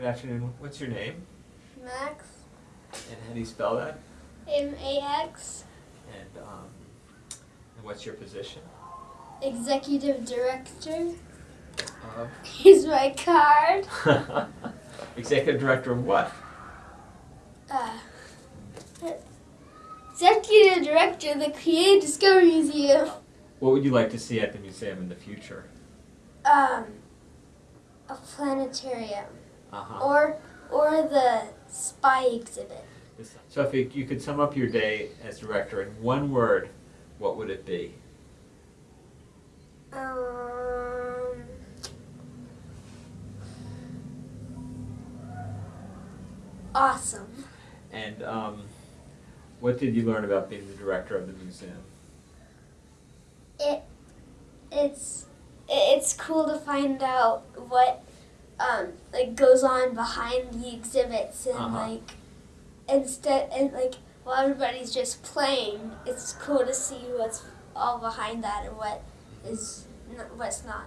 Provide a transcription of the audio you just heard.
Good afternoon. What's your name? Max. And how do you spell that? M A X. And um, and what's your position? Executive Director. Of Here's my card. Executive Director of what? Uh, Executive Director of the Creative Discovery Museum. What would you like to see at the museum in the future? Um, a planetarium. Uh-huh. Or or the spy exhibit. So if you, you could sum up your day as director in one word, what would it be? Um, awesome. And um, what did you learn about being the director of the museum? It it's it's cool to find out what um like goes on behind the exhibits and Uh-huh. like instead and like while everybody's just playing, it's cool to see what's all behind that and what is what's not.